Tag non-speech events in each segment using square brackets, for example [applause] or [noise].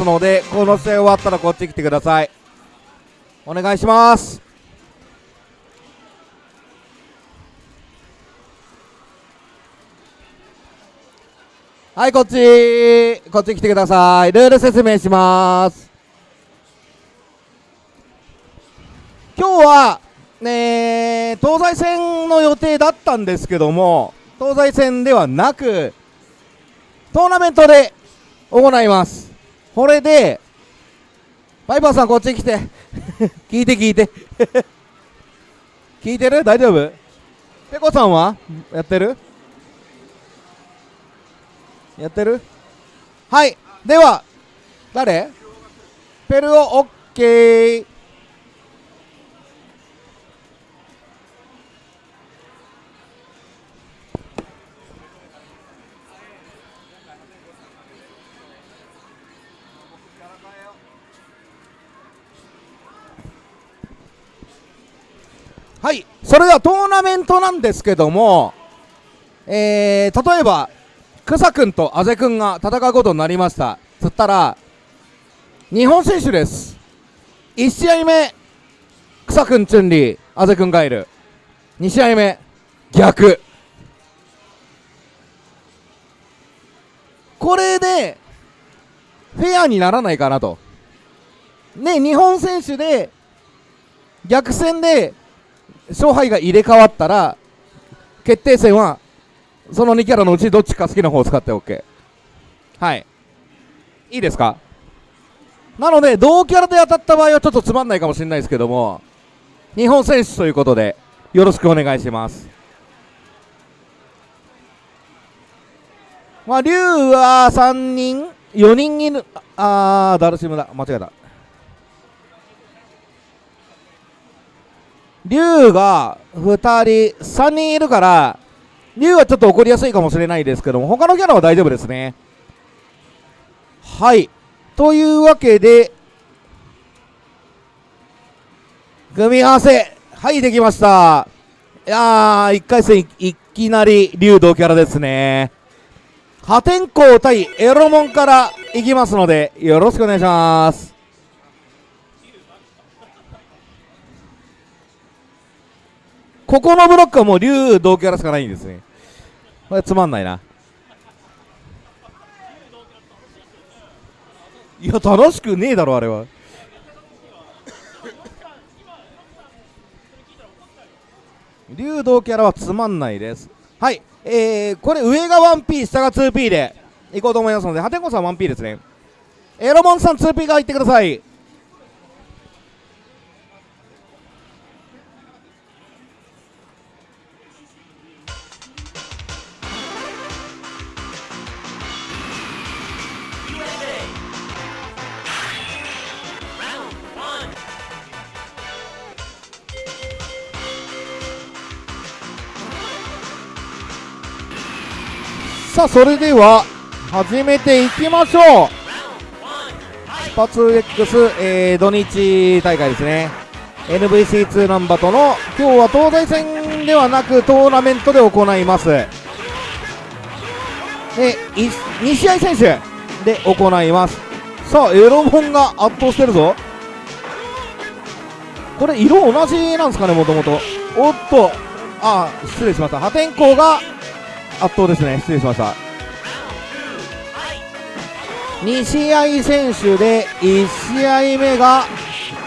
ますのでこの試合終わったらこっち来てください。お願いします。はいこっちこっち来てください。ルール説明します。今日はね東西戦の予定だったんですけども東西戦ではなくトーナメントで行います。これでパイパーさんこっちに来て。[laughs] 聞いて聞いて。聞いてる？大丈夫？ペコさんは？やってる？やってる？はい。では誰？ペルオ？オッケー。はい。それではトーナメントなんですけどもえー、例えば草くんとあぜくんが戦うことになりました。つったら日本選手です。1試合目草くんチュンリーあぜくんがいる2試合目逆。これでフェアにならないかなと。ね日本選手で逆戦で勝敗が入れ替わったら決定戦はその2キャラのうちどっちか好きな方を使って OK はい。いいですか？なので同キャラで当たった場合はちょっとつまんないかもしれないですけども日本選手ということでよろしくお願いします。まあ竜は3人4人いるあーダルシムだ間違えた竜が2人3人いるから竜はちょっと怒りやすいかもしれないですけども他のキャラは大丈夫ですね。はい。というわけで組み合わせはいできました。いやー1回戦いきなり竜同キャラですね。破天荒対エロモンからいきますのでよろしくお願いします。ここのブロックはもう竜同キャラしかないんですね。これつまんないな。いや楽しくねえだろあれは。竜道キャラはつまんないです。はい。えー、これ上が 1P 下が 2P でいこうと思いますのでハテコさん 1P ですね。エロモンさん 2P が入ってください。さあそれでは始めていきましょう。スパツ X、えー、土日大会ですね。NVC2 ナンバーとの今日は東西戦ではなくトーナメントで行います。で2試合選手で行います。さあエロモンが圧倒してるぞ。これ色同じなんですかねもともと。おっと。あ失礼しました。破天荒が圧倒ですね。失礼しました。2試合選手で1試合目が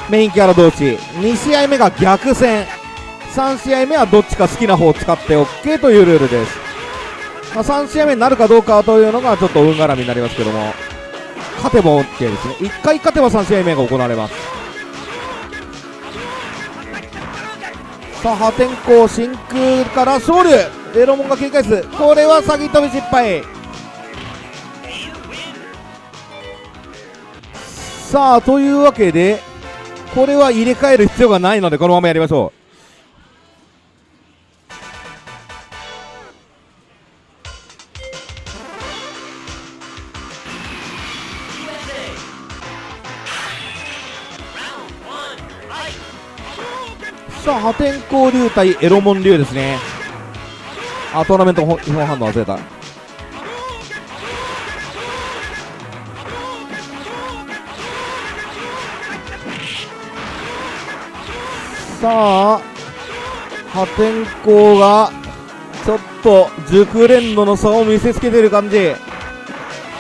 メインキャラ同士。2試合目が逆戦。3試合目はどっちか好きな方を使って OK というルールです、まあ、3試合目になるかどうかというのがちょっと運絡みになりますけども。勝てば OK ですね。1回勝てば3試合目が行われます。さあ破天荒真空から勝利エロモンが警戒すこれは詐欺飛び失敗。さあというわけでこれは入れ替える必要がないのでこのままやりましょう。さあ破天荒流対エロモン流ですね。あトーナメント違法反応忘れた。さあ破天荒がちょっと熟練度の差を見せつけてる感じ。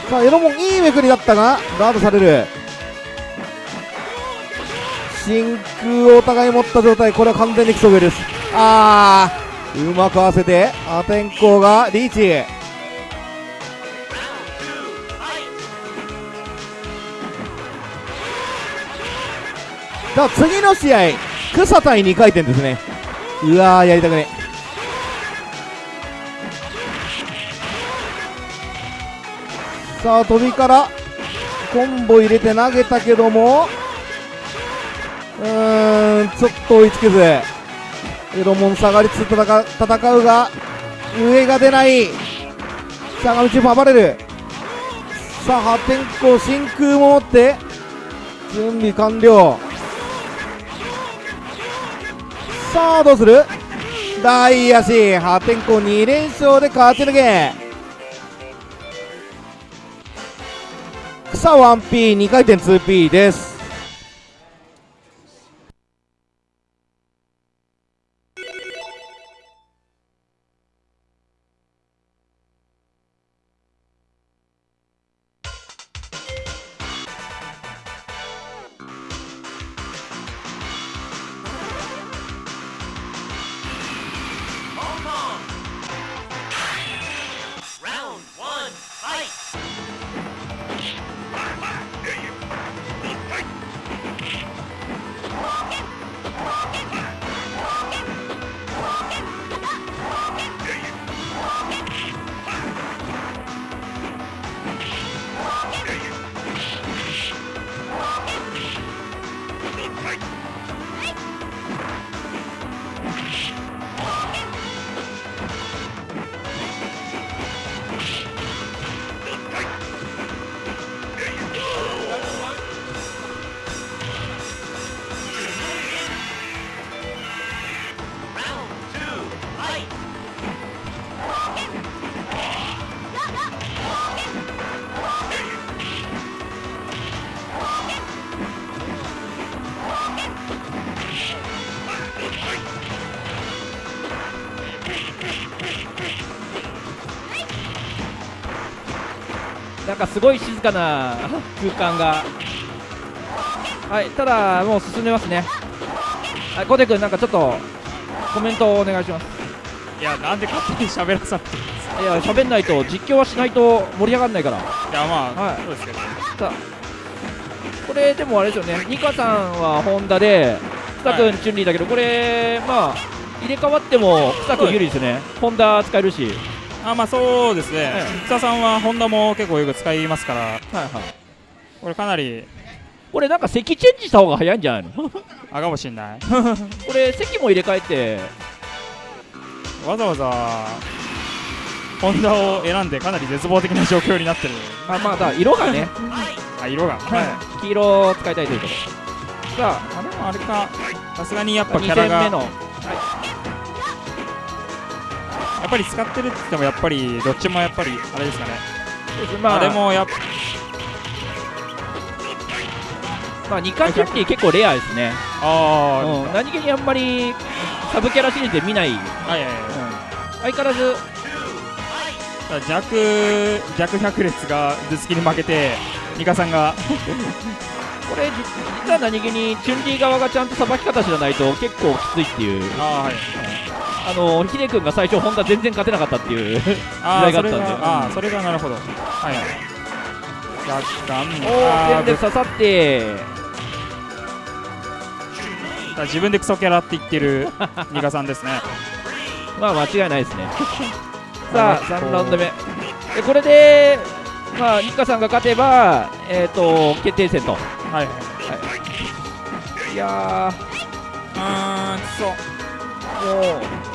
さあエロモンいいめくりだったがガードされる。真空をお互い持った状態。これは完全に競ソです。ああうまく合わせて破天荒がリーチ。さあ次の試合草対2回転ですね。うわーやりたくね。さあ飛びからコンボ入れて投げたけどもうーんちょっと追いつけず。エロモン下がりつつ戦う戦うが上が出ない。さあ道も暴れる。さあ破天荒真空も持って。準備完了。さあどうする？大足。破天荒2連勝で勝ち抜け。草 1P2 回転 2P です。かすごい静かな空間が。はいただもう進んでますね。はいコテ君なんかちょっとコメントをお願いします。いやなんで勝手に喋らされていや喋んないと実況はしないと盛り上がんないから。いやまあ、はい。そうですけどこれでもあれですよね。ニカさんはホンダで草君、はい。チュンリーだけどこれまあ入れ替わっても草君有利ですね。ホンダ使えるしあまあそうですね、はい草さんはホンダも結構よく使いますから。はいはい。これかなりこれなんか席チェンジした方が早いんじゃないの？あかもしんない。[laughs] これ席も入れ替えて。わざわざホンダを選んでかなり絶望的な状況になってる。あまあだ色がね、あ色が、はい、黄色を使いたいということさあでもあれか。さすがにやっあ2ぱキャラが。戦目のやっぱり使ってるって言ってもやっぱりどっちもやっぱりあれですかね、まああれもやっまあ2回チュンリー結構レアですね、ああ、うん、何気にあんまりサブキャラシリーズで見ない、うん、はいはい。はい相変わらず。弱弱百列が頭突きに負けてニカさんが。[laughs] これじ実は何気にチュンリー側がちゃんとさばき方知らないと結構きついっていう。あーはいあのヒデ君が最初ホンダ全然勝てなかったっていう [laughs] 時代があったんで。があーそれがなるほど。はいはい。若干おあーーで刺さって。ぶ自分でクソキャラって言ってる [laughs] ニカさんですね。まあ間違いないですね。[laughs] さあ3ラウンド目。でこれでまあニッカさんが勝てばえっ、と決定戦と。はいはい。い。やうーんくそーもう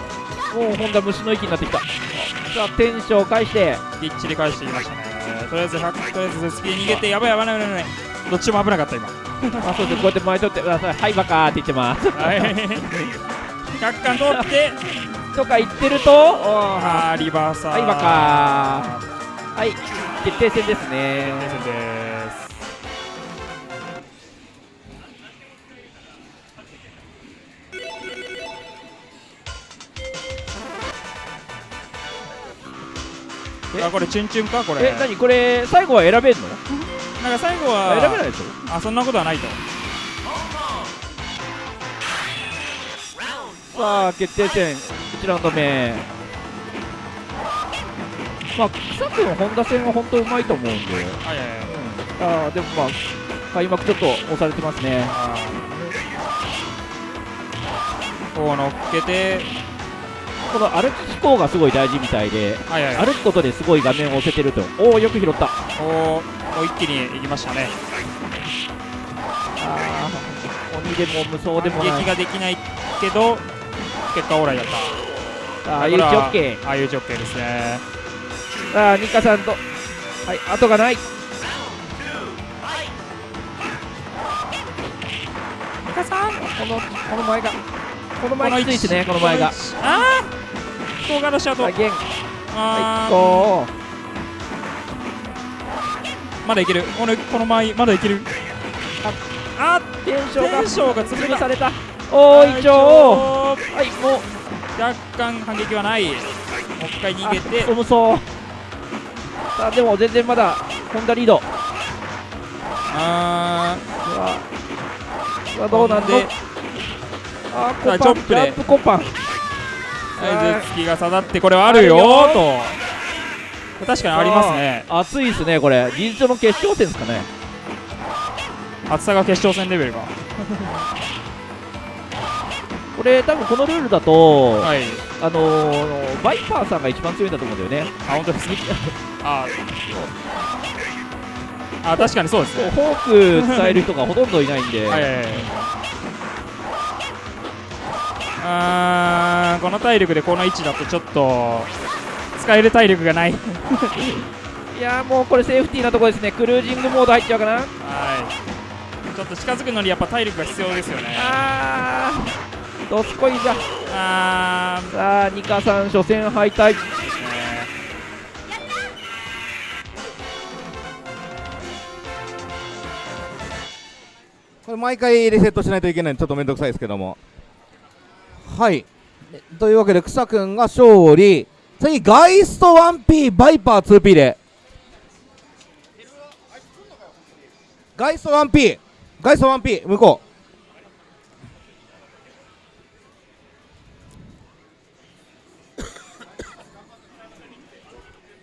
もうホンダ虫の息になってきた。さあテンションを返して。きっちり返してきましたね。とりあえず100とりあえず頭突きに逃げてやばいやばいやばいやばい。どっちも危なかった今。[laughs] あそうですこうやって前取ってください。はいバカーって言ってます。はい。100巻取って。とか言ってるとあーリバーサー。はいバカー。はい決定戦ですね。決定戦ですあこれチュンチュンかこれ。え何？これ最後は選べんの？なんか最後あは選べないでしょ？あそんなことはないと。さあ決定戦1ラウンド目。まあ草君本田戦は本当うまいと思うんで、はいはいはい。あーでもまあ開幕ちょっと押されてますね。こう乗っけてこの歩き飛行がすごい大事みたいではいはい。はい歩くことですごい画面を押せてると。おおよく拾った。おーもう一気に行きましたね。あー鬼でも無双でもない。反撃ができないけど結果オーライだった。ああいうちオッケーああいうジョッケーですね。さあニカさんと。はい後がない。ニカさんこのこの前が。この前きついですねこの前が。ああ動画のシャドあまだいける。このこの前まだいける。ああテンションが潰された。おー一応はいもう。若干反撃はない。もう一回逃げて。あ無双さあでも全然まだホンダリード。あうわ。うわどうなんで。のあーコパンジャンプコパン。ーはい。絶月が刺さってこれはあるよと。確かにありますね。熱いですねこれ。事実上の決勝戦ですかね。厚さが決勝戦レベルが [laughs] これ多分このルールだと、はい。あのー、バイパーさんが一番強いんだと思うんだよね。あ本当ですああ確かにそうですね。フォーク使える人がほとんどいないんで、はいはいはいあーこの体力でこの位置だとちょっと使える体力がない。[laughs] いやーもうこれセーフティーなところですね。クルージングモード入っちゃうかな。はい。ちょっと近づくのにやっぱ体力が必要ですよね。あー。どすこいじゃ。あさあニカさん初戦敗退。これ毎回リセットしないといけないんでちょっとめんどくさいですけどもはい。というわけで草くんが勝利。次ガイスト 1P バイパー 2P で。ガイスト 1P ガイスト 1P 向こ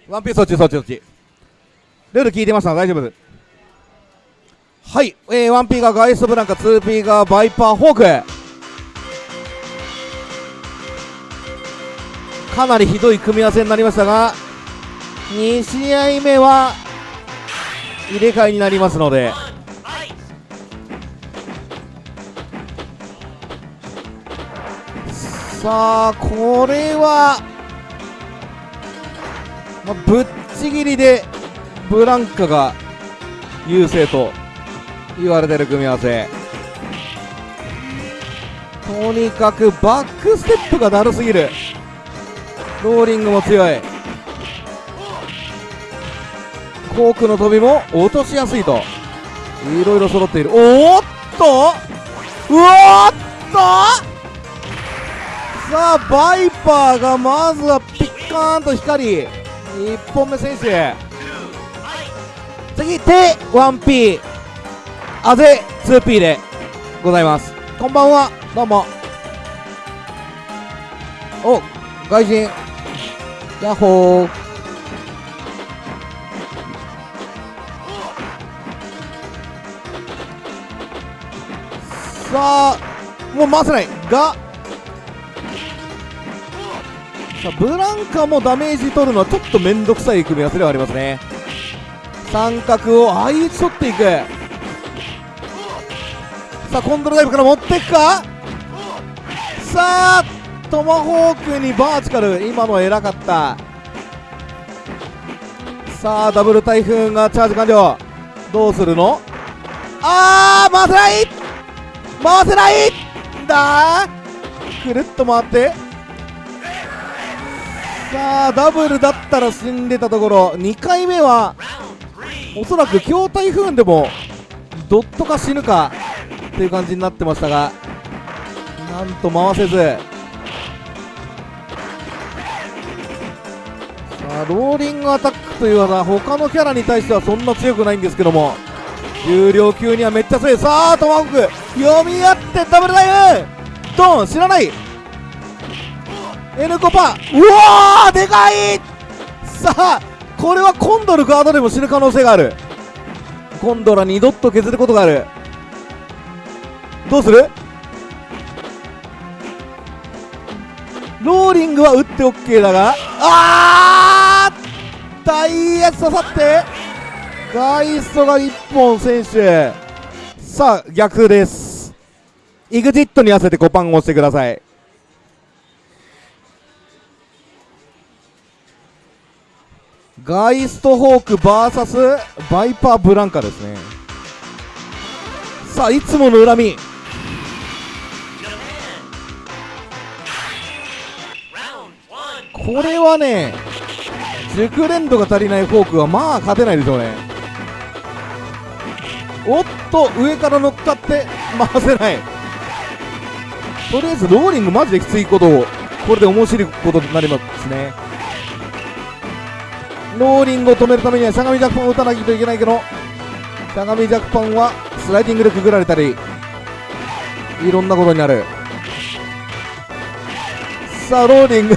う。[coughs] 1P そっちそっちそっち。ルール聞いてました大丈夫です。はい、えー、1P がガイストブランカ 2P がバイパーホーク。かなりひどい組み合わせになりましたが2試合目は入れ替えになりますので。さあこれは、まあ、ぶっちぎりでブランカが優勢と言われてる組み合わせ。とにかくバックステップがだるすぎる。ローリングも強い。コークの飛びも落としやすいと。いろいろ揃っている。おっと！うわっと！さあバイパーがまずはピッカーンと光り1本目選手次手 1P あぜ 2P でございます。こんばんは。どうも。お外人。ヤッホー。さあもう回せない。が。さあブランカもダメージ取るのはちょっと面倒くさい組み合わせではありますね。三角を相打ち取っていく。さあコントロールダイブから持っていくか。さあトマホークにバーチカル今のは偉かった。さあダブル台風がチャージ完了。どうするの？あー回せない！回せない！んだくるっと回って。さあダブルだったら死んでたところ。2回目はおそらく強台風でもドットか死ぬかっていう感じになってましたがなんと回せず。あローリングアタックという技他のキャラに対してはそんな強くないんですけども。重量級にはめっちゃ強い。さあトマホーク読み合ってダブルダイブ。ドン知らない。N コパうわーでかい。さあこれはコンドルガードでも死ぬ可能性がある。コンドラ二度と削ることがある。どうする？ローリングは打って OK だがああー大やつ刺さってガイストが1本選手さあ逆です。EXIT に合わせて5パンを押してください。ガイストホーク VS バイパーブランカですね。さあいつもの恨み。これはね熟練度が足りないフォークはまあ勝てないでしょうね。おっと上から乗っかって回せない。とりあえずローリングマジできついことをこれで面白いことになりますね。ローリングを止めるためにはしゃがみジャックパンを打たなきゃいけないけどしゃがみジャックパンはスライディングでくぐられたりいろんなことになる。さあローリング。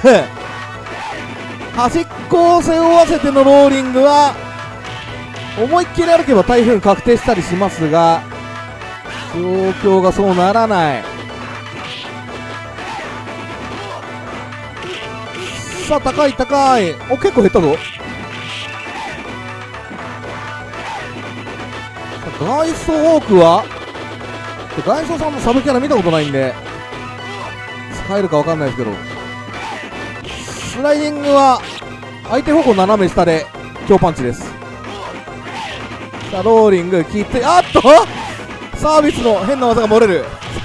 端っこを背負わせてのローリングは思いっきり歩けば台風確定したりしますが状況がそうならない。さあ高い高い。お結構減ったぞ。ガイストホークはガイストさんのサブキャラ見たことないんで使えるか分かんないですけど。スライディングは相手方向斜め下で強パンチです。さあローリング切ってあっと！サービスの変な技が漏れる。[laughs]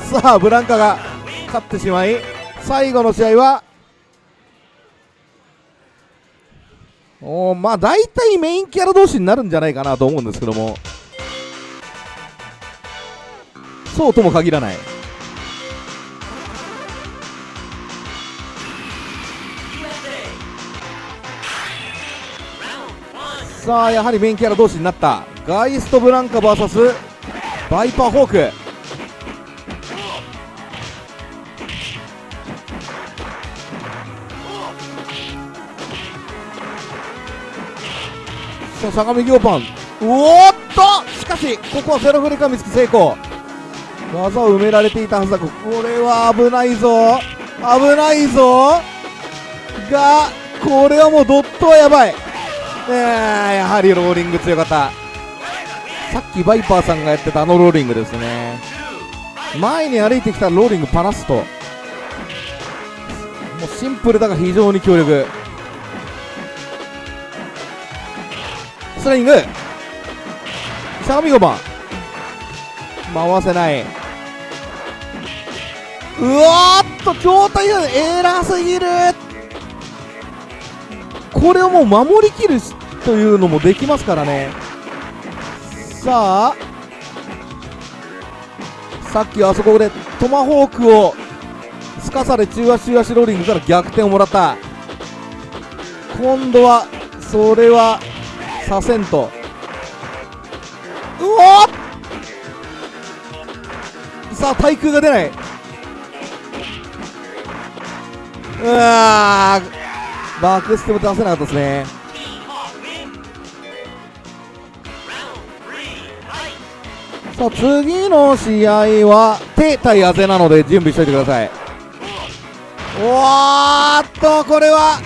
さあブランカが勝ってしまい最後の試合はおまあ大体メインキャラ同士になるんじゃないかなと思うんですけども。そうとも限らない。さあやはりメインキャラ同士になった。ガイストブランカ VS バイパーホーク。さあ相模行パン。おーっと！しかしここはセロフレカミツキ成功。技を埋められていたはずだ。これは危ないぞ。危ないぞ。がこれはもうドットはやばい。えー、やはりローリング強かった。さっきバイパーさんがやってたあのローリングですね。前に歩いてきたローリングパラスト。もうシンプルだが非常に強力。スライング。相模5番回せない。うわーっと状態がエラーすぎる。これをもう守りきるというのもできますからね。さあさっきあそこでトマホークをすかされ中足中足ローリングから逆転をもらった。今度はそれはさせんと。うおさあ対空が出ない。うわー！バックステも出せなかったですね。さあ次の試合は手対あぜなので準備しておいてください。おーっとこれは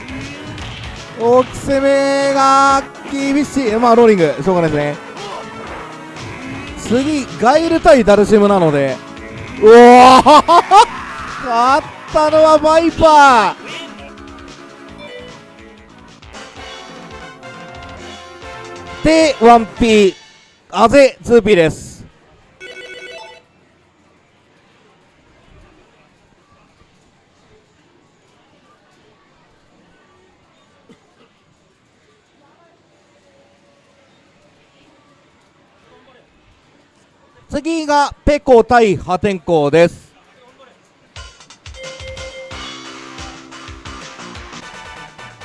大き攻めが厳しい。まあローリング。しょうがないですね。次ガイル対ダルシムなので。うおー勝ったのはバイパー。で 1P あぜ 2P です。次がペコ対破天荒です。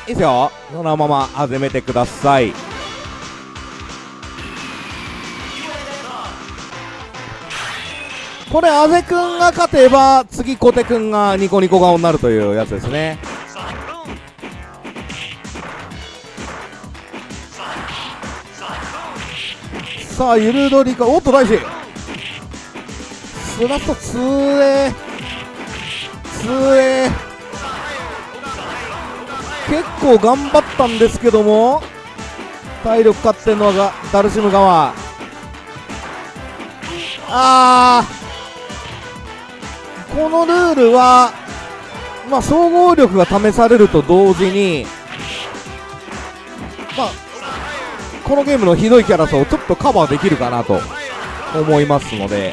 いですよ。そのまま始めてください。これあぜくんが勝てば次小手くんがニコニコ顔になるというやつですね。さあゆるどりかおっと大志スラットつえつえ結構頑張ったんですけども体力勝ってんのがダルシム側。あー。このルールはまあ総合力が試されると同時にまあこのゲームのひどいキャラさをちょっとカバーできるかなと思いますので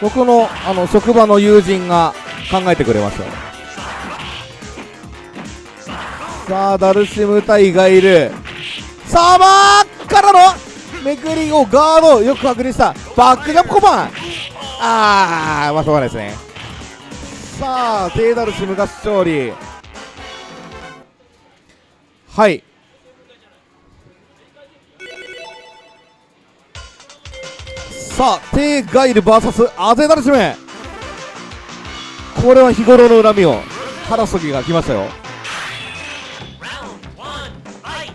僕のあの職場の友人が考えてくれましたさあダルシム対がいるさあバーからのめくりをガードよく確認した。バックジャンプコマン。あーまあしょうがないですね。さあテイダルシムが勝利。はい。さあテイガイル VS アゼダルシム。これは日頃の恨みを。晴らす時が来ましたよ。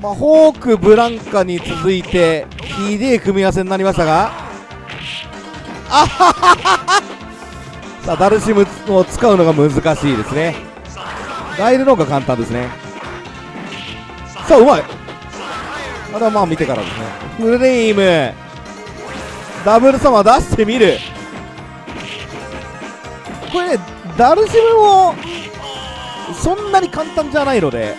まあ、ホーク、ブランカに続いてひでえ組み合わせになりましたが [laughs] さあダルシムを使うのが難しいですね。ガイルの方が簡単ですね。さあうまい。あれはまあ見てからですね。フレーム。ダブルサマー出してみる。これねダルシムもそんなに簡単じゃないので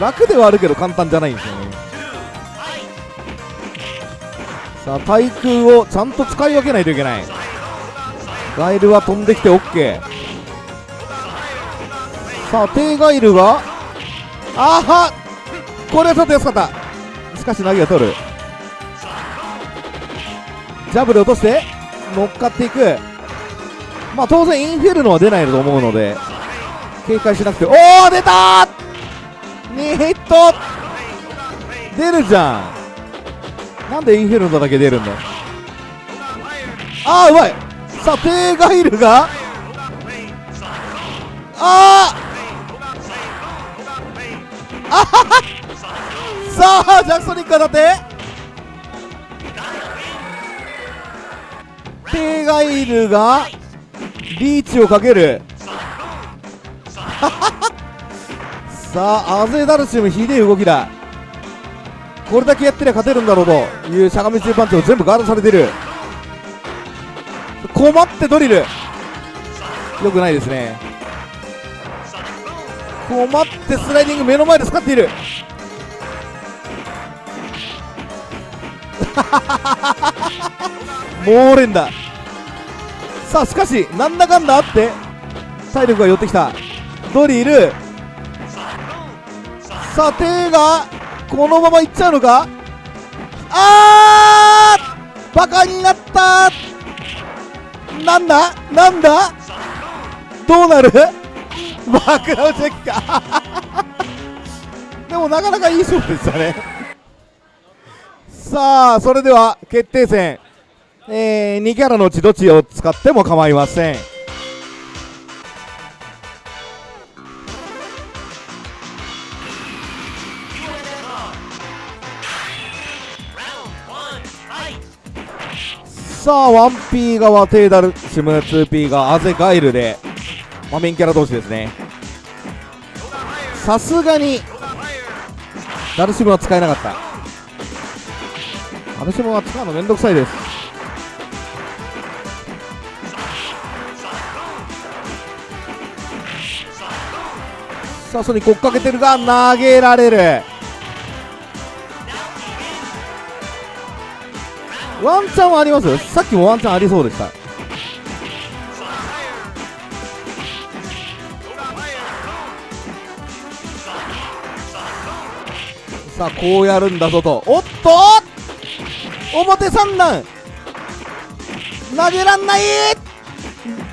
楽ではあるけど簡単じゃないんですよね。さあ対空をちゃんと使い分けないといけない。ガイルは飛んできて OK さあ低ガイルがあはこれはちょっと安かった。しかし投げが取る。ジャブで落として乗っかっていく。まあ当然インフェルノは出ないと思うので警戒しなくて。おお出た2ヒット！出るじゃん。なんでインフェルノだけ出るんだああうまい。さあテーガイルが？あー。あはは。さあジャクソニック当たって。テーガイルがリーチをかける。さあアゼダルシムひでえ動きだ。これだけやってりゃ勝てるんだろうというしゃがみ中パンチを全部ガードされてる。困ってドリル。よくないですね。困ってスライディング目の前で使っている。[laughs] 猛連打。さあしかしなんだかんだあって体力が寄ってきた。ドリル。さあ手がこのままいっちゃうのか？あー！バカになった！なんだ？なんだ？どうなる？バックダウンチェッカー。[laughs] でもなかなかいい勝負でしたね。さあそれでは決定戦。えー、2キャラのうちどっちを使っても構いません。さあ 1P 側テイダルシム 2P がアゼガイルで、まあ、メインキャラ同士ですね。さすがにダルシムは使えなかった。ダルシムは使うのめんどくさいです。さあそれに追っかけてるが投げられる。ワンチャンはあります？さっきもワンチャンありそうでした。さあこうやるんだぞと。おっと！表三段。投げらんない！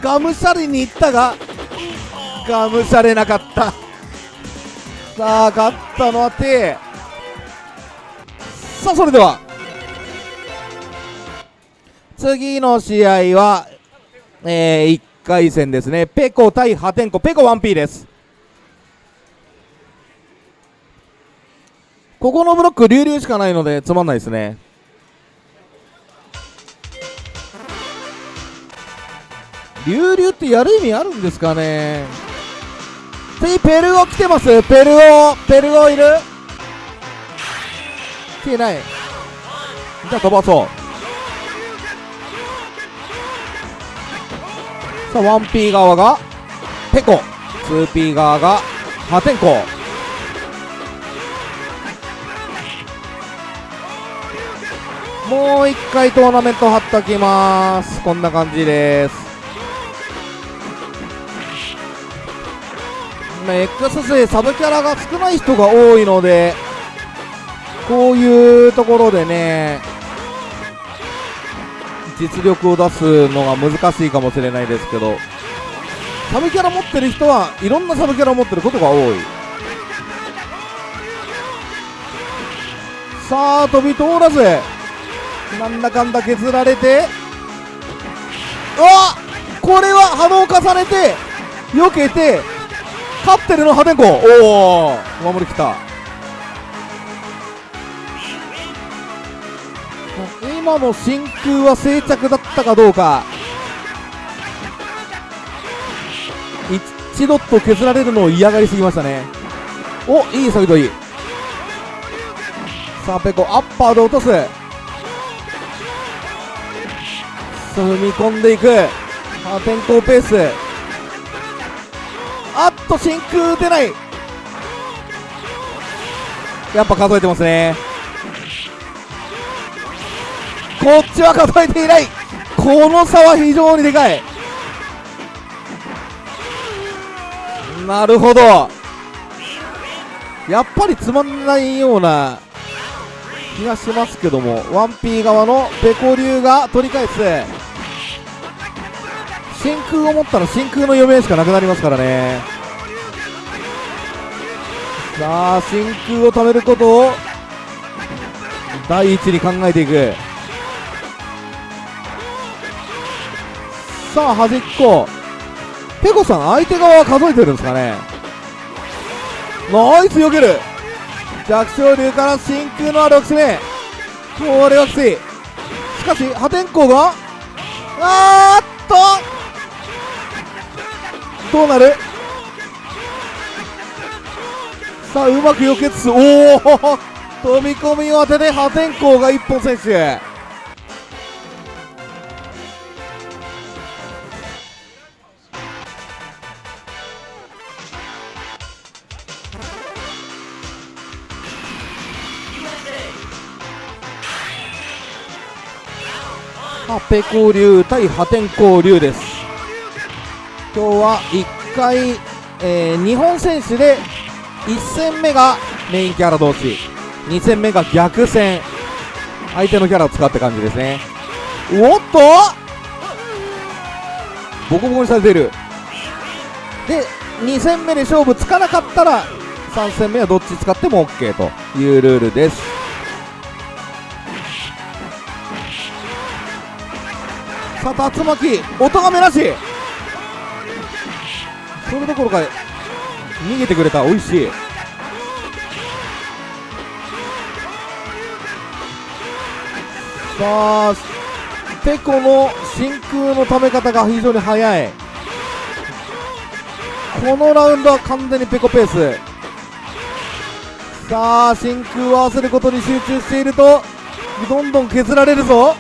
がむしゃりにいったががむしゃれなかった。さあ勝ったのは T さあそれでは。次の試合はえー、1回戦ですね。ペコ対破天荒ペコ 1P です。ここのブロック流々しかないのでつまんないですね。流々ってやる意味あるんですかね。次ペルオ来てます。ペルオペルオいる？来てない。じゃあ飛ばそう。さあ 1P 側がペコ。2P 側が破天荒。もう一回トーナメント貼っときます。こんな感じです。まあ X 勢サブキャラが少ない人が多いのでこういうところでね実力を出すのが難しいかもしれないですけどサブキャラ持ってる人はいろんなサブキャラを持ってることが多い。さあ飛び通らずなんだかんだ削られてうわこれは波動重ねて避けて勝ってるの破天荒おお守りきた。今の真空は静着だったかどうか。一度と削られるのを嫌がりすぎましたね。おいいサビトいいさあペコアッパーで落とす。踏み込んでいく。破天荒ペース。あっと真空出ない。やっぱ数えてますね。こっちは数えていない。この差は非常にでかい。なるほど。やっぱりつまんないような気がしますけども。1P 側のペコ流が取り返す。真空を持ったら真空の余命しかなくなりますからね。さあ真空を貯めることを第一に考えていく。さあ端っこ。ペコさん相手側は数えてるんですかね？ナイス避ける。弱小流から真空のある6目。これはきついしかし破天荒があーっと。どうなる？さあうまく避けつつおお飛び込みを当てて破天荒が一本選手あペコ流対破天荒流です。今日は1回、えー、日本選手で1戦目がメインキャラ同士2戦目が逆戦。相手のキャラを使って感じですね。おっと！ボコボコにされてる。で2戦目で勝負つかなかったら3戦目はどっち使っても OK というルールです。さあ竜巻。音がめなし。それどころか逃げてくれた。美味しい。さあペコの真空のため方が非常に速い。このラウンドは完全にペコペース。さあ真空を合わせることに集中しているとどんどん削られるぞ。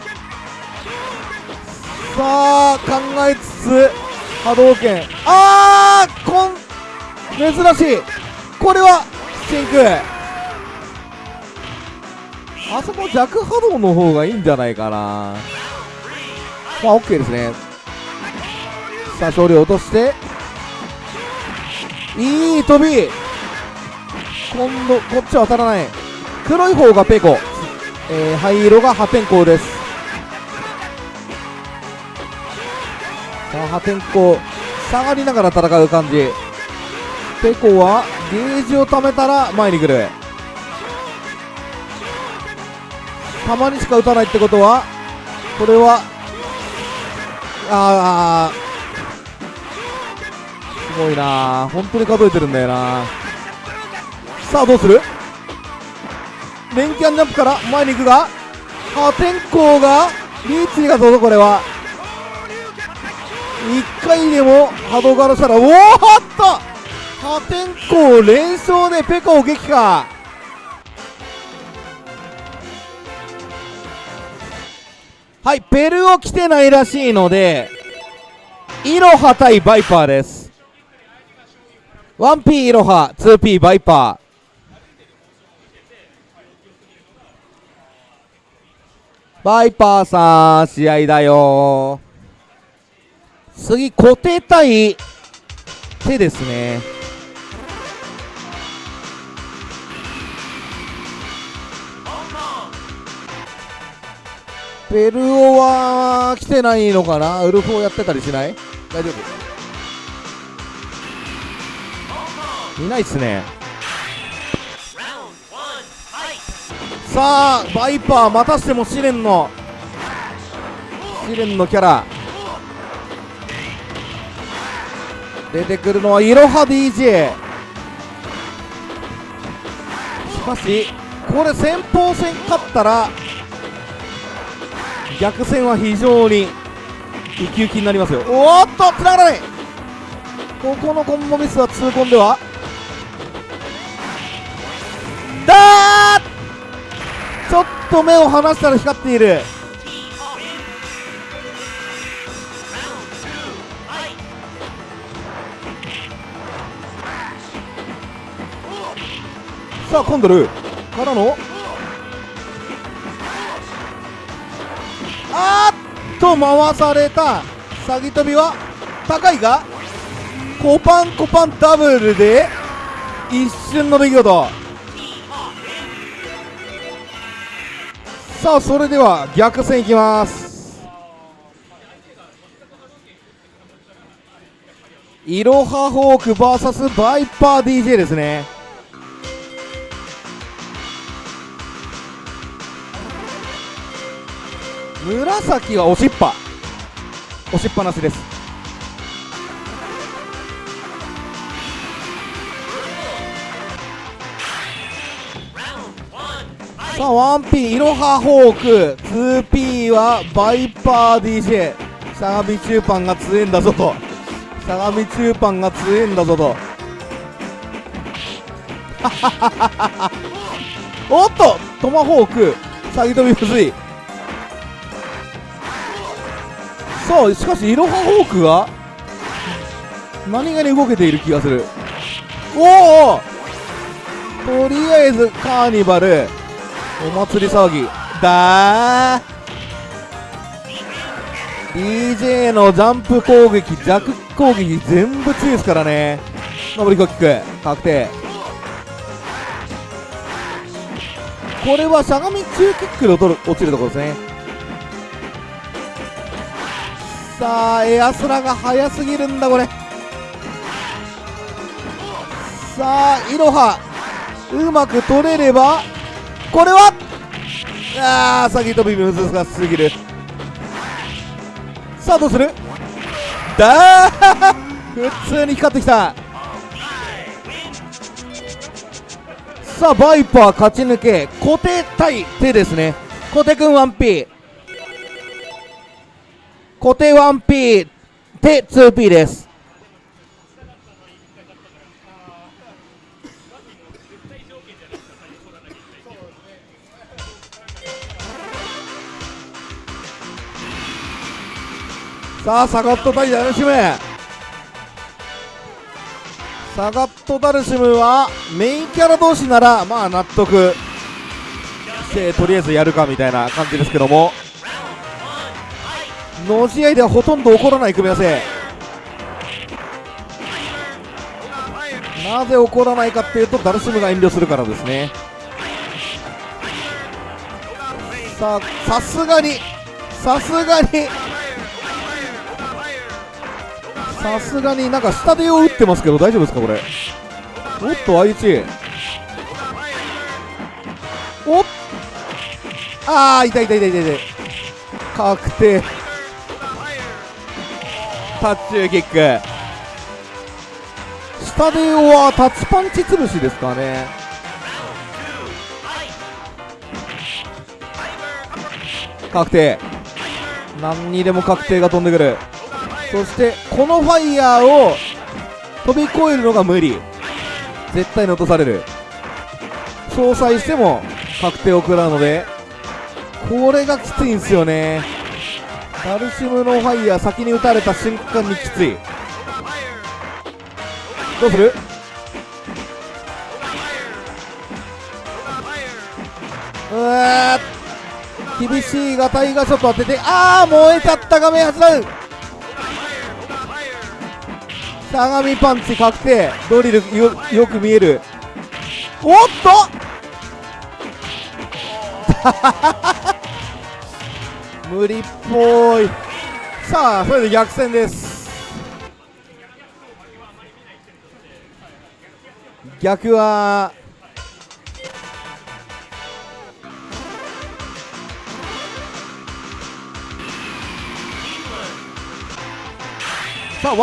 さあ考えつつ波動拳。あーこん珍しい。これは真空あそこ弱波動の方がいいんじゃないかな。まあ OK ですね。さあ勝利落として。いい飛び。今度こっちは当たらない。黒い方がペコ、えー、灰色が破天荒です。破天荒下がりながら戦う感じ。ペコはゲージを貯めたら前に来る。たまにしか打たないってことはこれはああすごいな本当に数えてるんだよなさあどうする？連キャンジャンプから前に行くが破天荒がリーチがどうぞこれは。1回でも波動からしたらおおっと！破天荒連勝でペコを撃破。はいペルを来てないらしいのでイロハ対バイパーです。1P イロハ 2P バイパー。バイパーさん試合だよ次固定対手ですね。ペルオは来てないのかな？ウルフをやってたりしない？大丈夫。いないっすね。さあバイパーまたしても試練の試練のキャラ。出てくるのはいろは DJ しかしこれ先鋒戦勝ったら逆戦は非常にウキウキになりますよ。おっとつながらない。ここのコンボミスは痛恨では。だーちょっと目を離したら光っている。さあコンドルからの。あっと回された詐欺飛びは高いがコパンコパンダブルで一瞬の出来事。さあそれでは逆戦いきます。イロハホーク VS バイパー DJ ですね。紫は押しっぱ。押しっぱなしです。さあ 1P イロハホーク。2P はバイパー DJ 相模中パンが強えんだぞと。相模中パンが強えんだぞと。[laughs] おっとトマホーク。詐欺飛びむずさあしかしイロハホークが何気に動けている気がする。おおとりあえずカーニバルお祭り騒ぎ。だー。DJ のジャンプ攻撃弱攻撃全部強いですからね。上りコキック確定。これはしゃがみ中キックで落ちるところですね。さあエアスラが速すぎるんだこれ。さあイロハうまく取れればこれはあー先飛び難しすぎる。さあどうする？だー [laughs] 普通に光ってきた。さあバイパー勝ち抜け固定対手ですね。固定くん 1P 固定 1P 手 2P です。さあサガット対ダルシム。サガットダルシムはメインキャラ同士ならまあ納得。してとりあえずやるかみたいな感じですけども。の試合ではほとんど起こらない組み合わせ。なぜ起こらないかっていうとダルシムが遠慮するからですね。さあさすがにさすがにさすがになんか下手を打ってますけど大丈夫ですかこれ？おっと愛知。おっ。ああい痛い痛い痛い痛い。確定。タッチューキック。下ではタッチパンチ潰しですかね。確定。何にでも確定が飛んでくる。そしてこのファイヤーを飛び越えるのが無理。絶対に落とされる。相殺しても確定を食らうのでこれがきついんですよね。ダルシムのファイヤー先に打たれた瞬間にきつい。どうする？うわー厳しいがタイガーショット当ててああ燃えちゃった画面8ダウンしゃがみパンチ確定。ドリルよよく見える。おっと無理っぽい。さあそれで逆転です。逆はさあ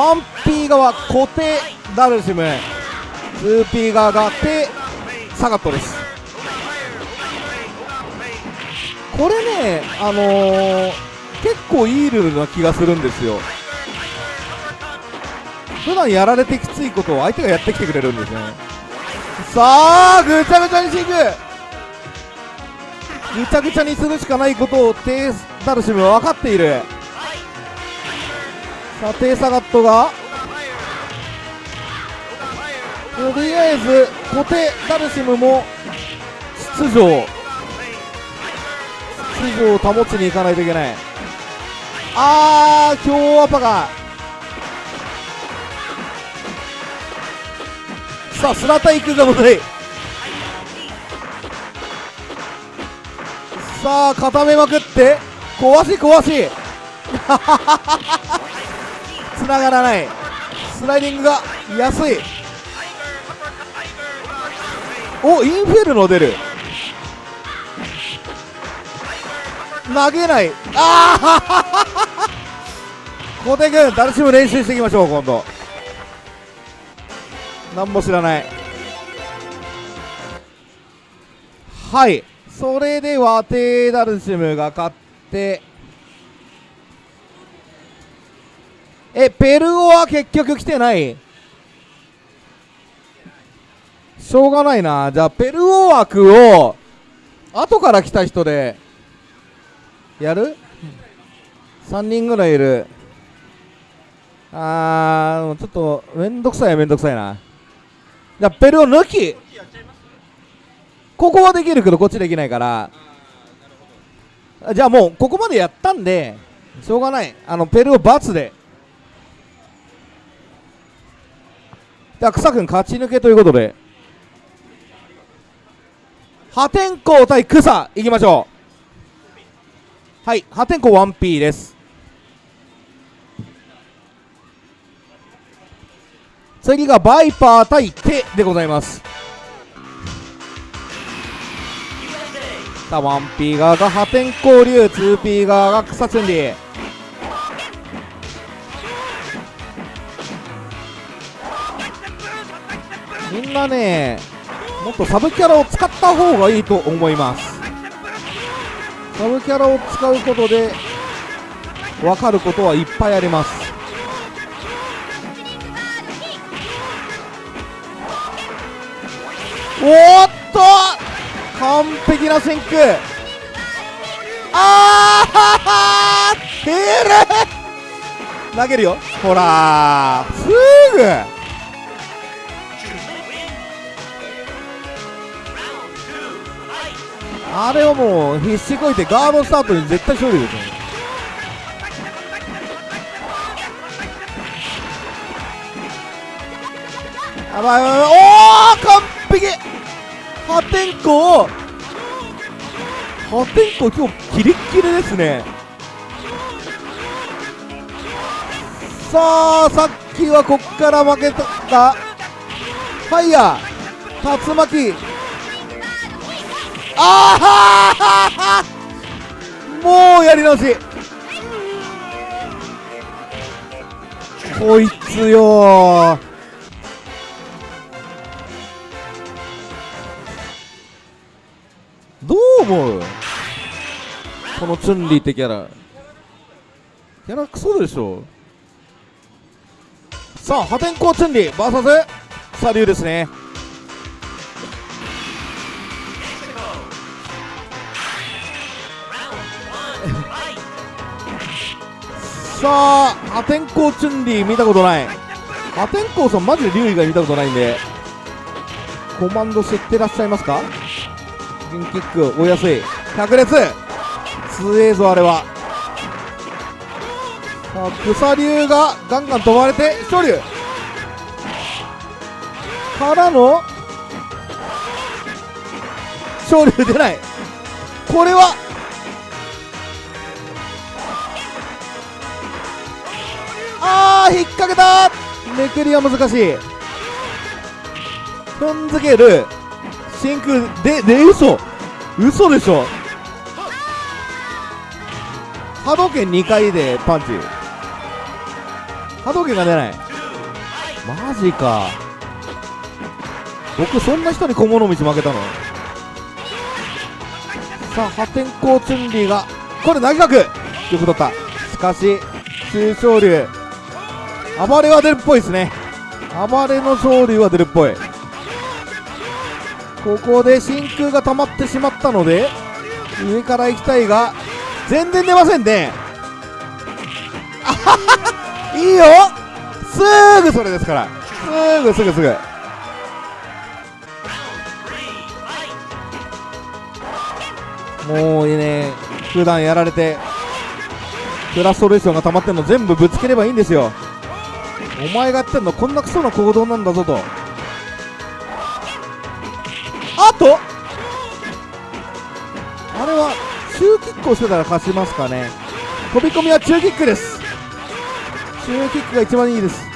1P 側固定ダルシム。2P 側が手サガットです。これねあのー、結構いいルールな気がするんですよ。普段やられてきついことを相手がやってきてくれるんですね。さあぐちゃぐちゃにしていく。ぐちゃぐちゃにするしかないことをテーダルシムは分かっている。さあテーサガットが。とりあえずコテダルシムも秩序を秩序を保ちにいかないといけない。あー強アパがさあスラタ行くが問題さあ固めまくって。壊し壊し。[laughs] 繋がらない。スライディングが安い。おインフェルノ出る。投げない。ああ [laughs] 小手君ダルシム練習していきましょう今度。何も知らない。はい。それではテーダルシムが勝ってえペルオは結局来てない？しょうがないな。じゃあペルオ枠を後から来た人で。やる ?3 人ぐらいいる。あーちょっとめんどくさいめんどくさいな。じゃペルオ抜き。ここはできるけどこっちできないから。じゃあもうここまでやったんでしょうがない。あのペルオ×で。じゃあ草君勝ち抜けということで。破天荒対草いきましょう。はい破天荒 1P です。次がバイパー対手でございます。さあ 1P 側が破天荒竜 2P 側が草チュンリーみんなねもっとサブキャラを使った方がいいと思います。サブキャラを使うことで分かることはいっぱいあります。おっと！完璧な先空あーテール！投げるよ。ほらすぐあれはもう必死こいてガードスタートに絶対勝利ですよ。やばいやばいやばい。おー完璧。破天荒破天荒今日キレッキレですね。さあさっきはこっから負けた。ファイヤー。竜巻。ああもうやり直し。こいつよ。どう思う？このチュンリーってキャラ。キャラクソでしょ。さあ破天荒チュンリー VS サリューですね。さあ破天荒チュンリー見たことない。破天荒さんマジで竜以外見たことないんで。コマンド知ってらっしゃいますか？銀キック追いやすい。百列強えぞあれは。さあ草竜がガンガン飛ばれて昇竜からの昇竜出ない。これはあー引っ掛けた。めくりは難しい。踏んづける。真空でで嘘。嘘でしょ。波動拳2回でパンチ。波動拳が出ない。マジか。僕そんな人に小物道負けたの？さあ破天荒チュンリーがこれ投げ角よく取った。しかし中昇竜。暴れは出るっぽいですね。暴れの昇竜は出るっぽい。ここで真空が溜まってしまったので上から行きたいが全然出ませんね。あははいいよ。すぐそれですから。すぐすぐすぐ。もういいね。普段やられてフラストレーションが溜まってるの全部ぶつければいいんですよ。お前がやってんのこんなクソな行動なんだぞと。あと？あれは中キックをしてたら勝ちますかね。飛び込みは中キックです。中キックが一番いいです。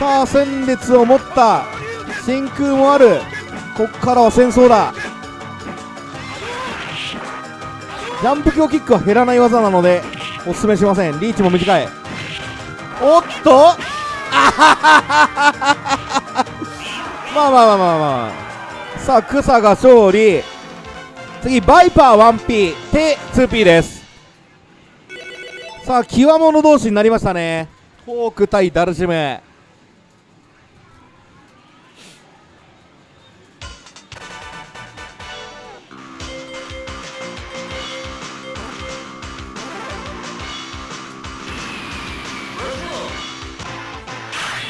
さあ戦列を持った真空もある。こっからは戦争だ。ジャンプ強キックは減らない技なのでおすすめしません。リーチも短い。おっと？[laughs] あはははまあまあまあまあまあ。さあ草が勝利。次バイパー 1P 手 2P です。さあ極物同士になりましたね。フォーク対ダルシム。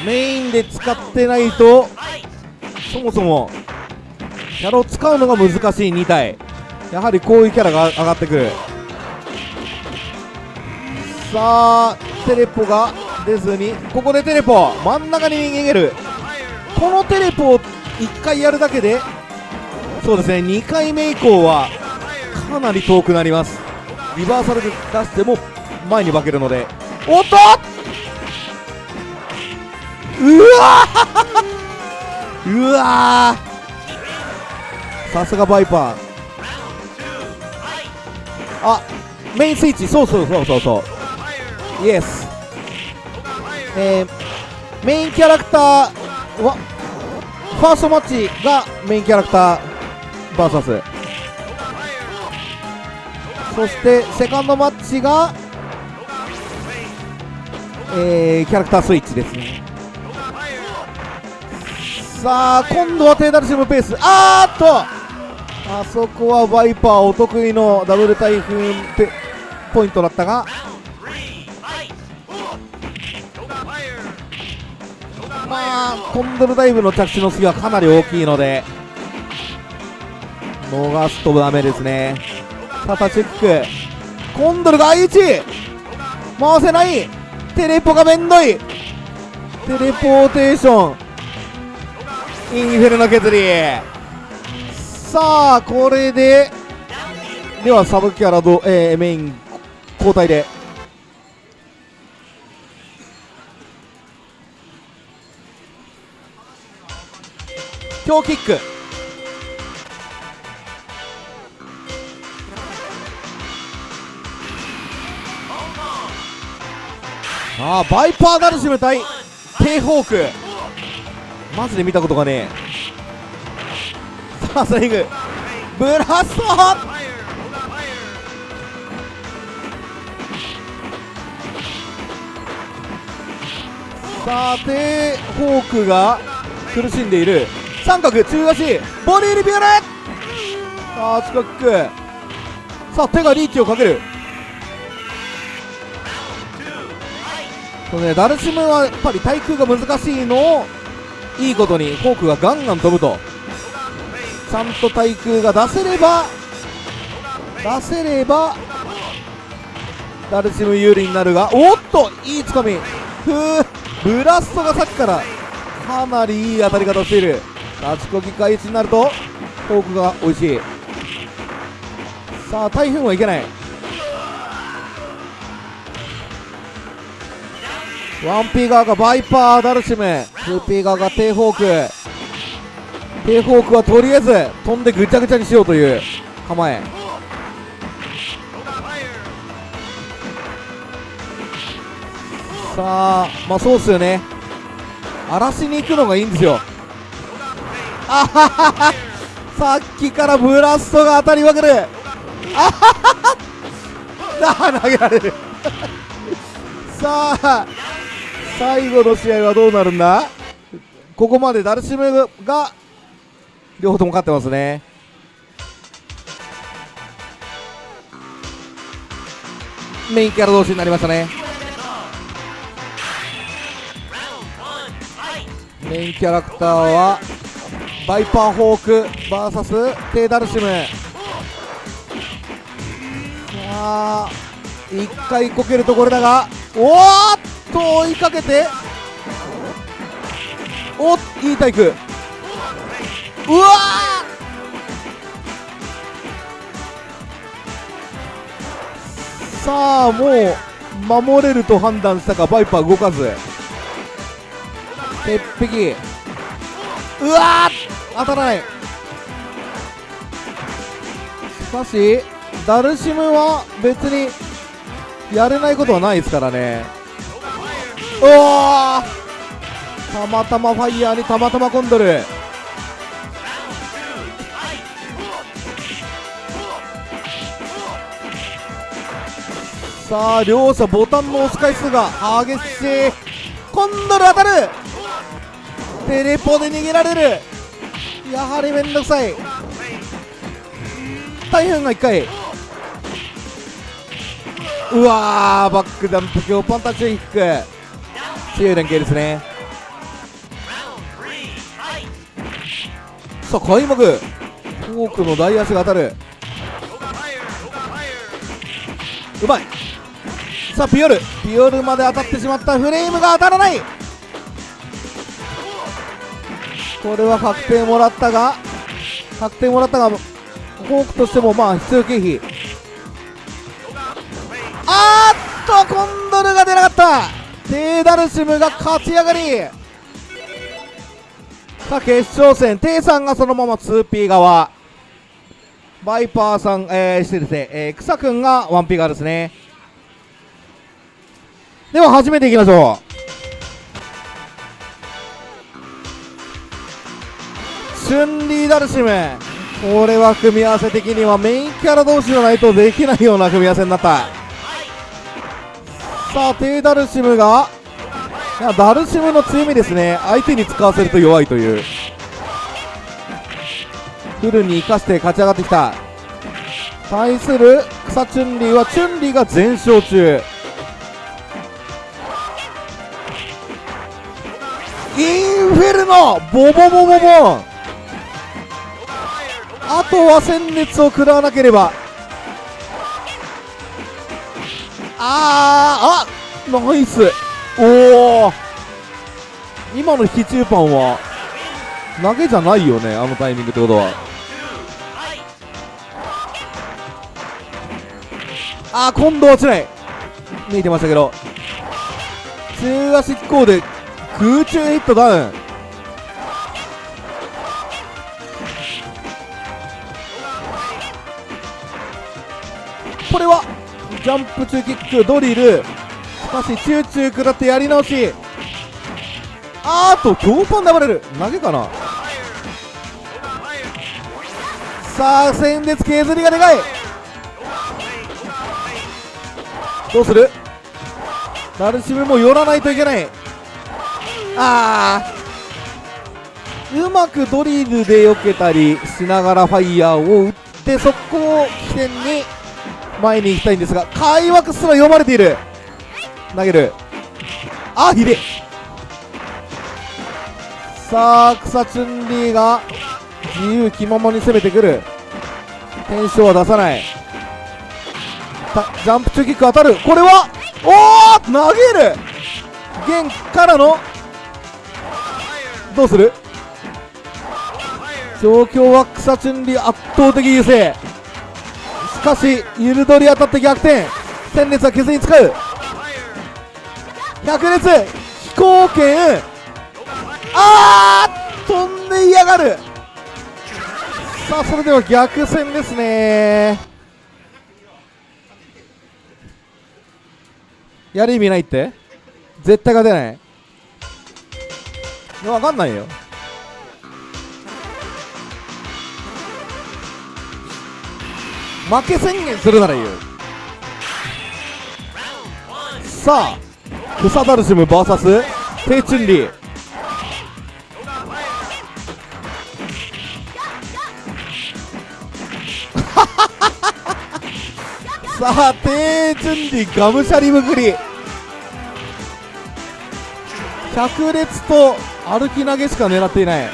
メインで使ってないとそもそもキャラを使うのが難しい2体。やはりこういうキャラが上がってくる。さあテレポが出ずにここでテレポ真ん中に逃げる。このテレポを1回やるだけでそうですね2回目以降はかなり遠くなります。リバーサルで出しても前に化けるので。おっとうわー。うわさすがバイパー。あメインスイッチ。そうそうそうそうそう。イエスえー、メインキャラクターはファーストマッチがメインキャラクター VS そしてセカンドマッチがえー、キャラクタースイッチですね。さあ今度はテーダルシムペース。あーっと！あそこはバイパーお得意のダブル台風ペポイントだったが。まあコンドルダイブの着地の隙はかなり大きいので逃すとダメですね。タタチェック。コンドルが I1 回せない。テレポがめんどい。テレポーテーション。インフェルノ削り。さあこれでではサブキャラど、えー、メイン交代で。強キック。ああバイパーダルシム対テーホーク。マジで見たことがねえ。さあスリングブラストさてホークが苦しんでいる。三角中足ボディリビュールさあ近くさあ手がリーチをかける。そうねダルシムはやっぱり対空が難しいのをいいことにフォークがガンガン飛ぶと。ちゃんと対空が出せれば出せればダルシム有利になるがおっといいつかみ。ふうブラストがさっきからかなりいい当たり方をしている。立ちこぎ開始になるとフォークが美味しい。さあ台風はいけない。ワンピー側がバイパーダルシム。ツーピー側がテイホーク。テイホークはとりあえず飛んでぐちゃぐちゃにしようという構え。さあまあそうっすよね。荒らしに行くのがいいんですよ。あはははさっきからブラストが当たりまくる。あははは投げられる。さあ最後の試合はどうなるんだ？ここまでダルシムが両方とも勝ってますね。メインキャラ同士になりましたね。メインキャラクターはバイパーホーク VS テイダルシム。さあ一回こけるところだがおーっと追いかけておっいい体育うわさあもう守れると判断したかバイパー動かず。鉄壁。うわ当たらない。しかしダルシムは別にやれないことはないですからね。おおたまたまファイヤーにたまたまコンドルさあ両者ボタンの押す回数が激しい。コンドル当たる。テレポで逃げられる。やはりめんどくさい。大変が1回。うわーバックダンプ強パンタッチキック。強い連携ですね。さあ開幕。フォークの大足が当たる。うまい。さあピオル。ピオルまで当たってしまったフレームが当たらない。これは確定もらったが確定もらったがフォークとしてもまあ必要経費。あーっとコンドルが出なかった。テーダルシムが勝ち上がり。さあ決勝戦。テイさんがそのまま 2P 側。バイパーさん、えー、失礼ですね、えー、草くんが 1P 側ですね。では始めていきましょう。チュンリーダルシム。これは組み合わせ的にはメインキャラ同士じゃないとできないような組み合わせになった。さあテイダルシムがいやダルシムの強みですね。相手に使わせると弱いという。フルに生かして勝ち上がってきた。対する草チュンリーはチュンリーが全勝中。インフェルノボボボボボン。あとは戦列を食らわなければ。あーあナイス。おお今の引き中パンは投げじゃないよねあのタイミングってことは。あー今度は落ちない。見えてましたけど。中足飛行で空中ヒットダウン。これはジャンプ中キックドリル。しかしチューチュー食らってやり直し。あーっと強パンで暴れる。投げかな。さあ戦列削りがでかい。どうする？ダルシムも寄らないといけない。あー。うまくドリルで避けたりしながらファイヤーを打ってそこを起点に前に行きたいんですが開幕すら読まれている。投げる。あひでさあ草チュンリーが自由気ままに攻めてくる。テンションは出さない。ジャンプ中キック当たる。これはおお投げる。弦からのどうする？状況は草チュンリー圧倒的優勢。しかしゆるどり当たって逆転。戦列は削りに使う。百列。飛行剣あー飛んで嫌がる。さあそれでは逆戦ですね。やる意味ないって。絶対が出ない。分かんないよ。負け宣言するならいいよさあクサダルシム VS テイチュンリ。ー [laughs] さあテイチュンリーがむしゃりむくり。百列と歩き投げしか狙っていない。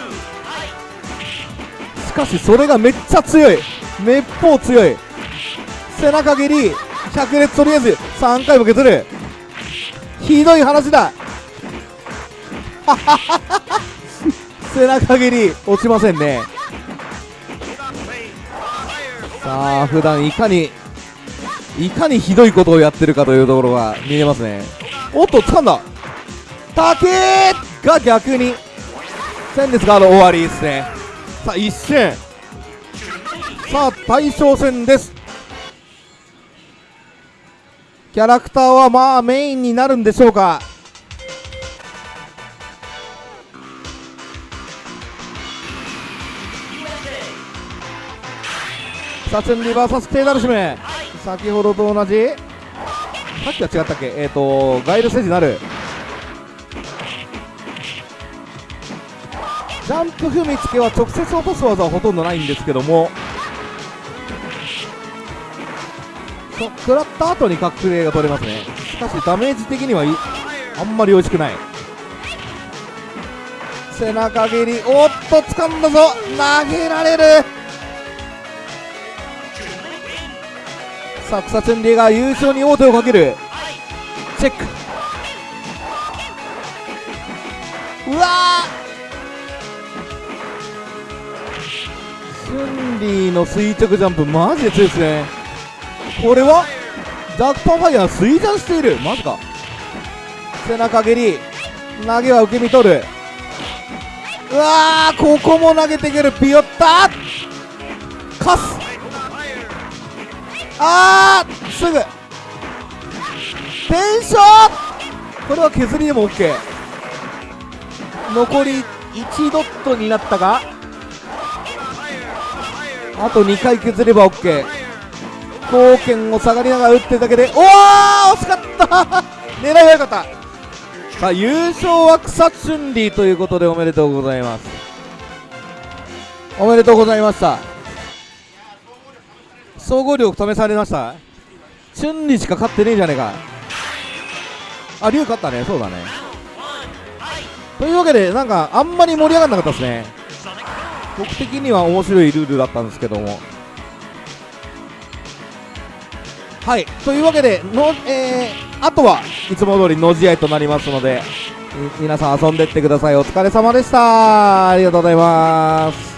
しかしそれがめっちゃ強い。めっぽう強い。背中蹴り。百列とりあえず3回も削る。ひどい話だ。[laughs] 背中蹴り。落ちませんね。さあ普段いかにいかにひどいことをやってるかというところが見えますね。おっと掴んだ。竹が逆に戦列がある終わりですね。さあ一瞬さあ大将戦です。キャラクターはまあメインになるんでしょうか？サチュンリバーサステイダルシム。先ほどと同じ。さっきは違ったっけ？えっ、ー、とガイルステージになる。ジャンプ踏みつけは直接落とす技はほとんどないんですけども。そ食らった後に覚醒が取れますね。しかしダメージ的にはいあんまり美味しくない。背中蹴りおっと掴んだぞ。投げられる。さあ草チュンリーが優勝に王手をかける。チェック。うわチュンリーの垂直ジャンプマジで強いですね。これは？ダークパンファイヤー衰弱している。マジか。背中蹴り。投げは受け身取る。うわーここも投げてくる。ピヨッタ。カス。あーすぐ。テンションこれは削りでも OK 残り1ドットになったがあと2回削れば OK 貢献を下がりながら打ってるだけでおお惜しかった。[laughs] 狙いは良かった。さあ優勝は草チュンリーということでおめでとうございます。おめでとうございました。総合力試されました。チュンリーしか勝ってねえじゃねえか。あ龍勝ったね。そうだね。というわけでなんかあんまり盛り上がらなかったですね。僕的には面白いルールだったんですけども。はい。というわけでの、えー、あとはいつも通りの試合となりますので皆さん遊んでってください。お疲れ様でした。ありがとうございます。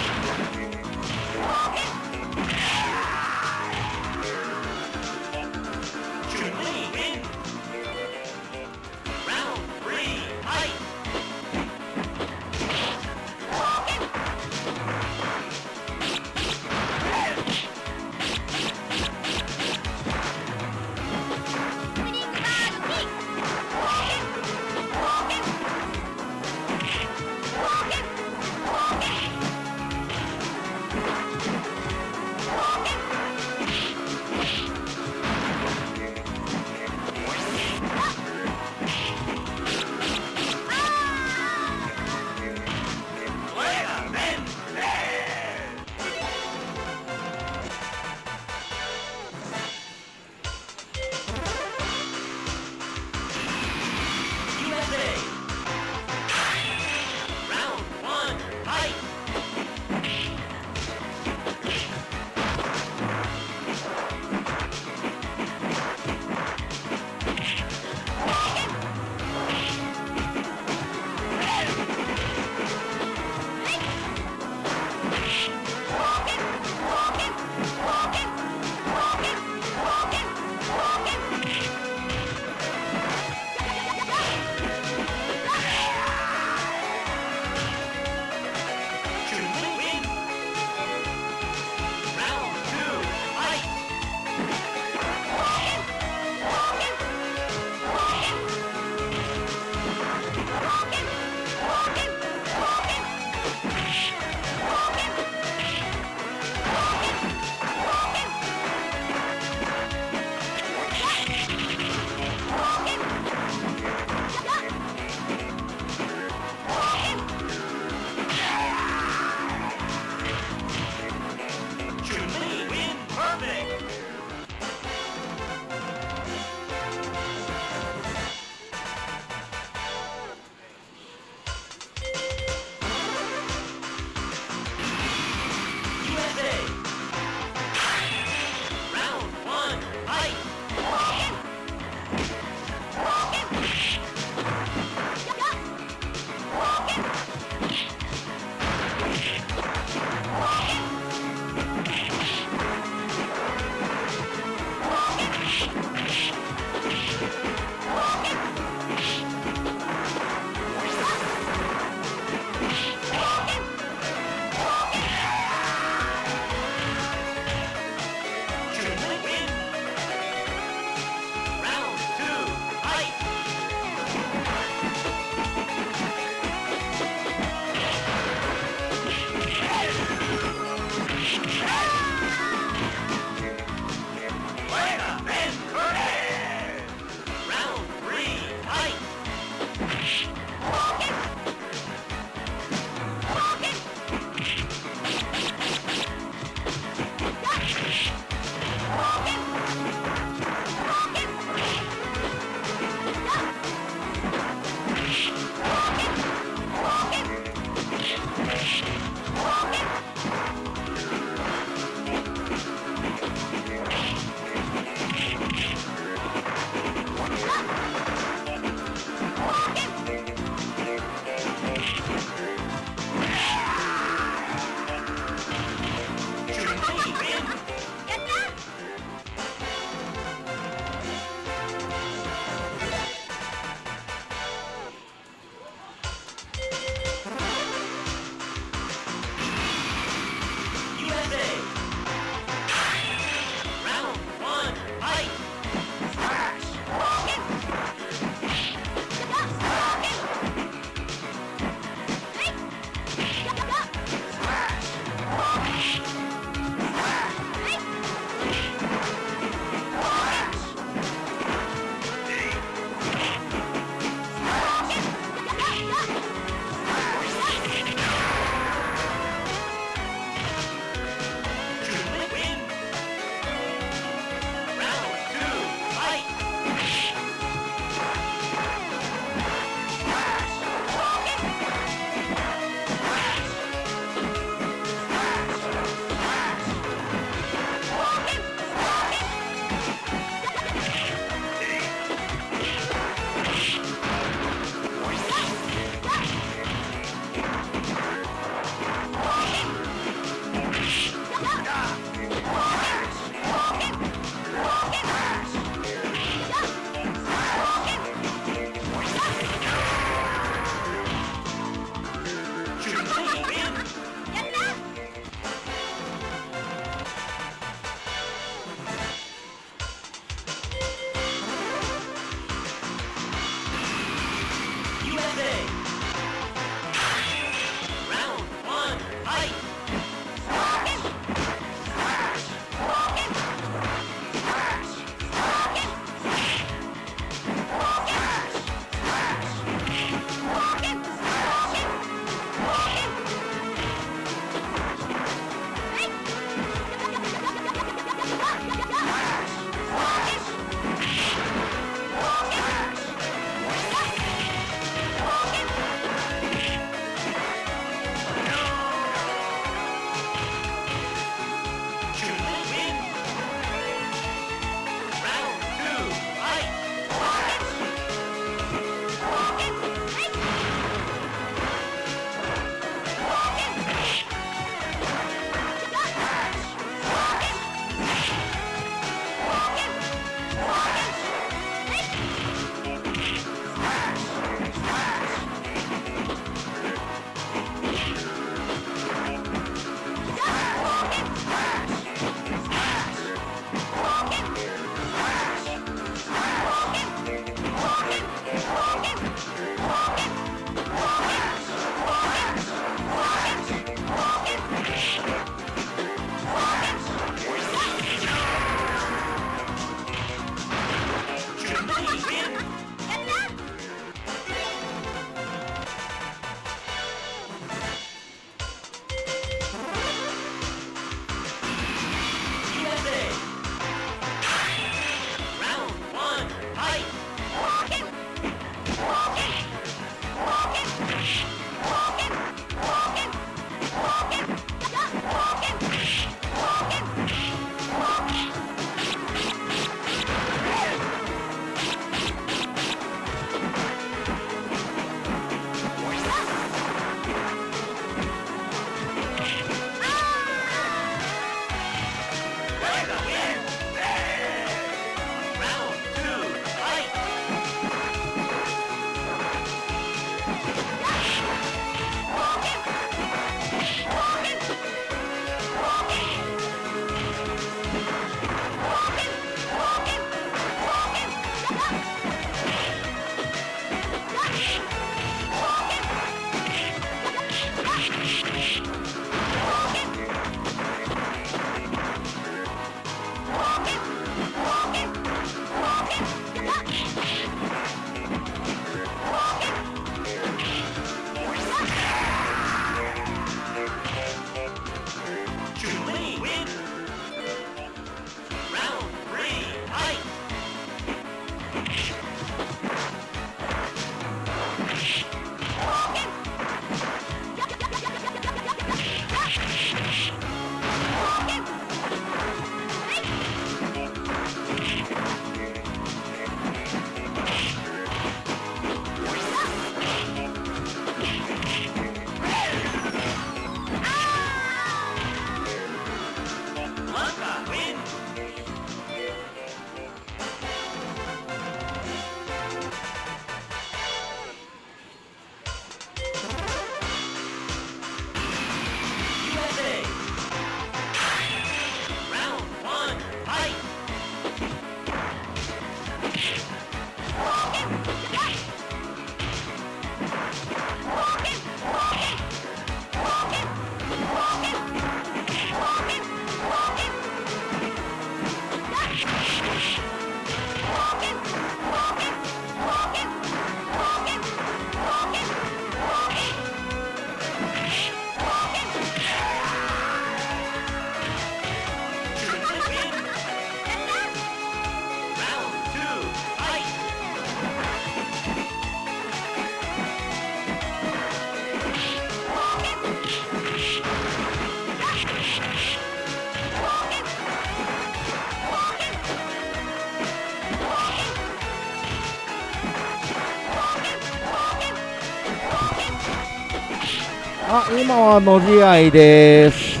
今はの試合です。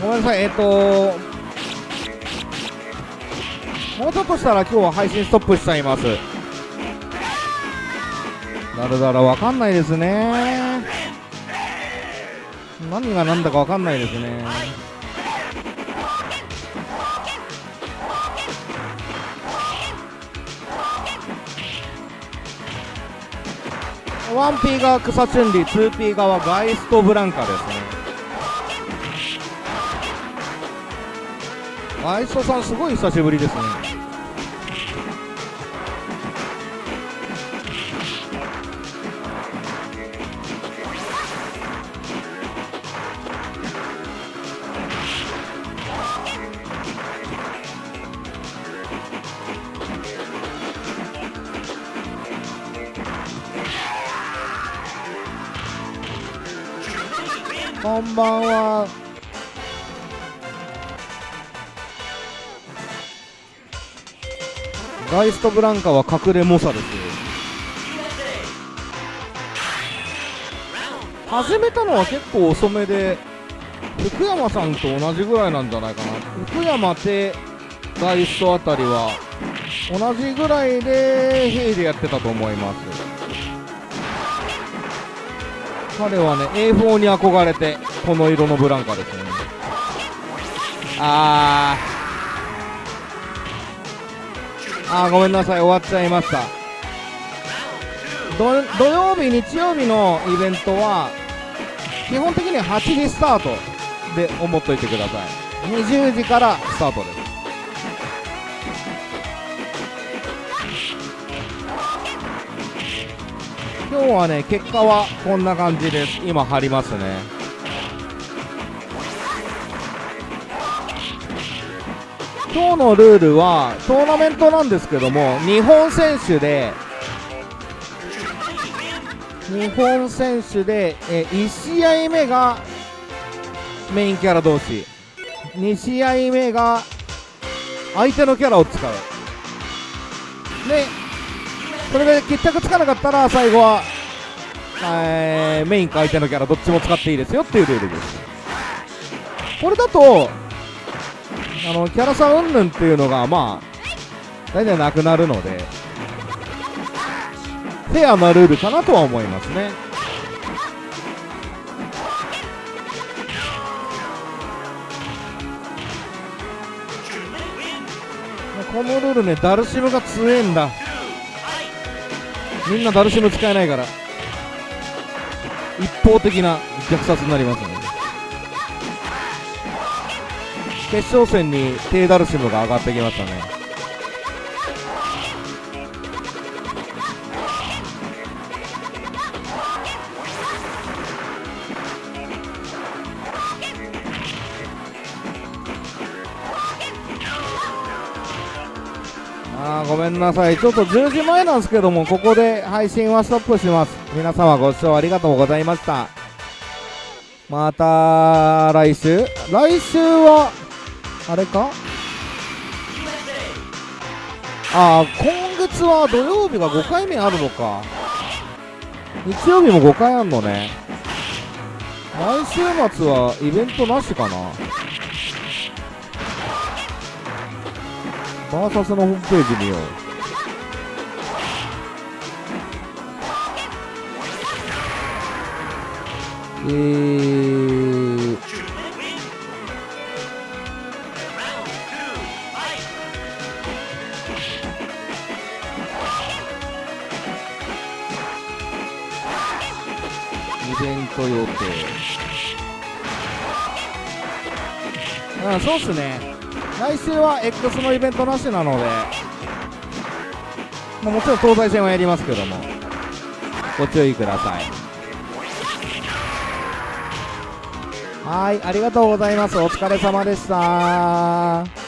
ごめんなさいえっ、ともうちょっとしたら今日は配信ストップしちゃいます。だらだらわかんないですね。何が何だかわかんないですね。ワンピーが草チュンリー、ツーピー側ガイストブランカですね。ガイストさんすごい久しぶりですね。イストブランカは隠れ猛者です。始めたのは結構遅めで、福山さんと同じぐらいなんじゃないかな。福山手ガイストあたりは、同じぐらいで、ヘイでやってたと思います。彼はね A4 に憧れてこの色のブランカですねあーあごめんなさい。終わっちゃいました。土曜日日曜日のイベントは基本的には8時スタートで思っといてください。20時からスタートです。今日はね結果はこんな感じです。今貼りますね。今日のルールはトーナメントなんですけども日本選手で日本選手でえ1試合目がメインキャラ同士。2試合目が相手のキャラを使う。でそれで決着つかなかったら最後は、えーメインか相手のキャラどっちも使っていいですよっていうルールです。これだとあのキャラ差云々っていうのがまあ大体なくなるのでフェアなルールかなとは思いますね。このルールねダルシムが強えんだ。みんなダルシム使えないから。一方的な虐殺になりますね。決勝戦に低ダルシムが上がってきましたね。あごめんなさい。ちょっと10時前なんですけどもここで配信はストップします。皆様ご視聴ありがとうございました。また来週。来週はあれか？ああ今月は土曜日が5回目あるのか。日曜日も5回あるのね。来週末はイベントなしかな。バーサスのホームページ見よう。えー、ト予定。うんそうっすね。来週は X のイベントなしなので、まあ、もちろん東西戦はやりますけどもご注意ください。はいありがとうございます。お疲れ様でした。